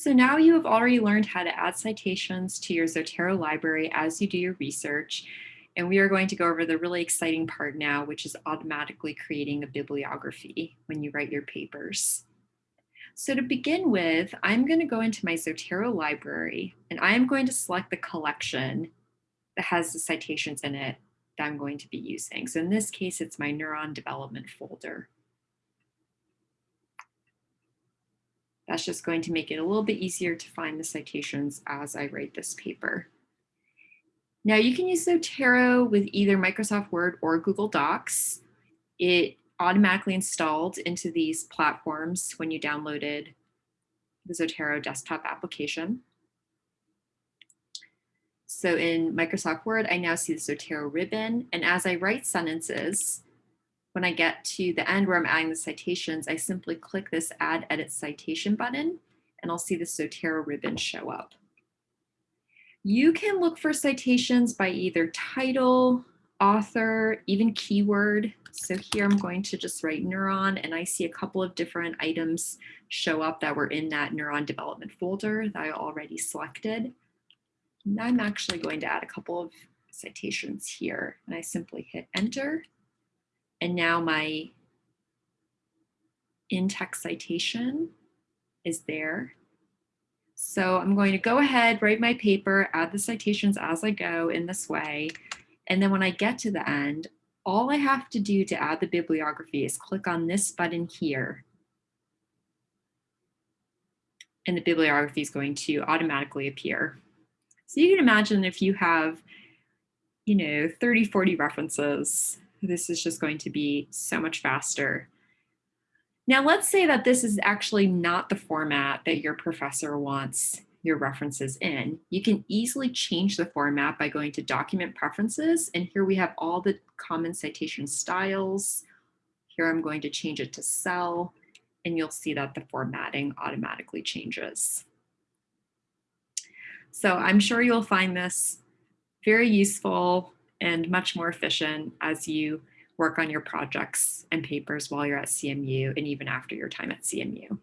So now you have already learned how to add citations to your Zotero library as you do your research. And we are going to go over the really exciting part now, which is automatically creating a bibliography when you write your papers. So to begin with, I'm going to go into my Zotero library and I am going to select the collection that has the citations in it that I'm going to be using. So in this case, it's my neuron development folder. That's just going to make it a little bit easier to find the citations as I write this paper. Now you can use Zotero with either Microsoft Word or Google Docs. It automatically installed into these platforms when you downloaded the Zotero desktop application. So in Microsoft Word, I now see the Zotero ribbon. And as I write sentences, when I get to the end where I'm adding the citations, I simply click this Add Edit Citation button, and I'll see the Zotero ribbon show up. You can look for citations by either title, author, even keyword. So here I'm going to just write neuron, and I see a couple of different items show up that were in that neuron development folder that I already selected. And I'm actually going to add a couple of citations here, and I simply hit enter. And now my in-text citation is there. So I'm going to go ahead, write my paper, add the citations as I go in this way. And then when I get to the end, all I have to do to add the bibliography is click on this button here. And the bibliography is going to automatically appear. So you can imagine if you have, you know, 30, 40 references this is just going to be so much faster. Now let's say that this is actually not the format that your professor wants your references in. You can easily change the format by going to document preferences. And here we have all the common citation styles. Here I'm going to change it to cell and you'll see that the formatting automatically changes. So I'm sure you'll find this very useful and much more efficient as you work on your projects and papers while you're at CMU and even after your time at CMU.